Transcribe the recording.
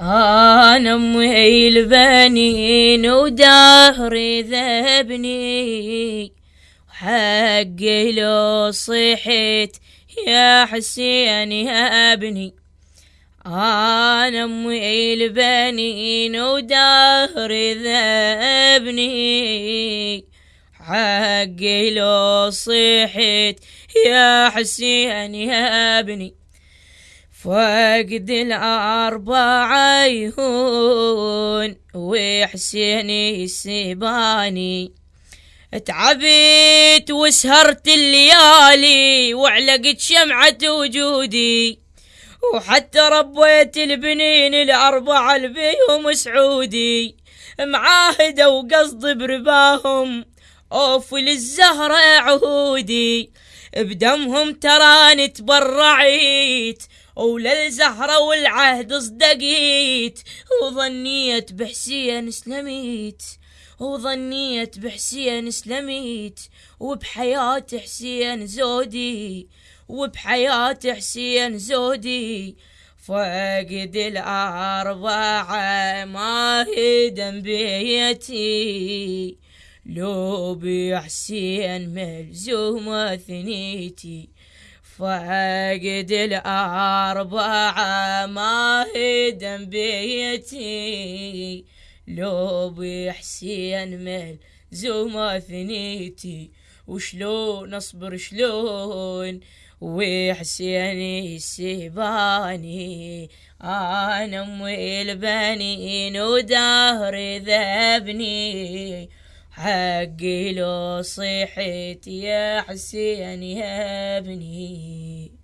أنا أمي البنين ودهري ذبني حقي لو صحيت يا حسين يا ابني. أنا أمي البنين ودهري ذبني حقي لو صحيت يا حسين يا ابني. فقد الأربع يهون وحسين السباني تعبت وسهرت الليالي وعلقت شمعة وجودي. وحتى ربيت البنين الأربعة البيهم سعودي. معاهدة وقصد برباهم أوف للزهرة عهودي. بدمهم تراني تبرعيت وللزهرة والعهد صدقيت وظنيت بحسين سلميت. وظنيت بحسين سلميت وبحياة حسين زودي. وبحياة حسين زودي. فقد الأربعة ما هدم بيتي. لو بحسين ملزومة ثنيتي. فقد الأربعة ما هدم بيتي. لو بحسين ملزومة ثنيتي وشلون أصبر شلون؟ وحسين السباني أنا امي البنين ودهري ذبني. حقي لو صحيت يا حسين يا ابني.